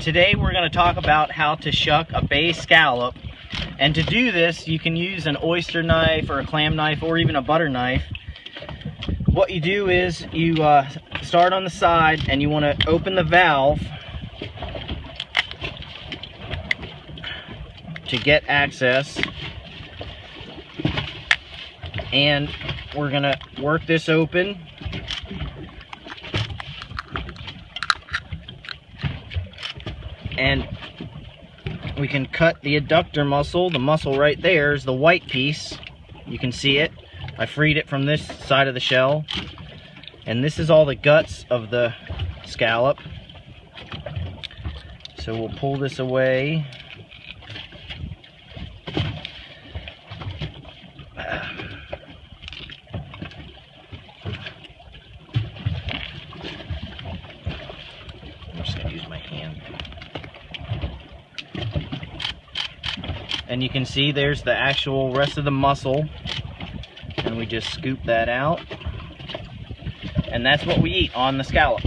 Today we're going to talk about how to shuck a bay scallop. And to do this, you can use an oyster knife or a clam knife or even a butter knife. What you do is you uh, start on the side and you want to open the valve to get access. And we're going to work this open and we can cut the adductor muscle. The muscle right there is the white piece. You can see it. I freed it from this side of the shell. And this is all the guts of the scallop. So we'll pull this away. I'm just gonna use my hand. And you can see there's the actual rest of the muscle. And we just scoop that out. And that's what we eat on the scallop.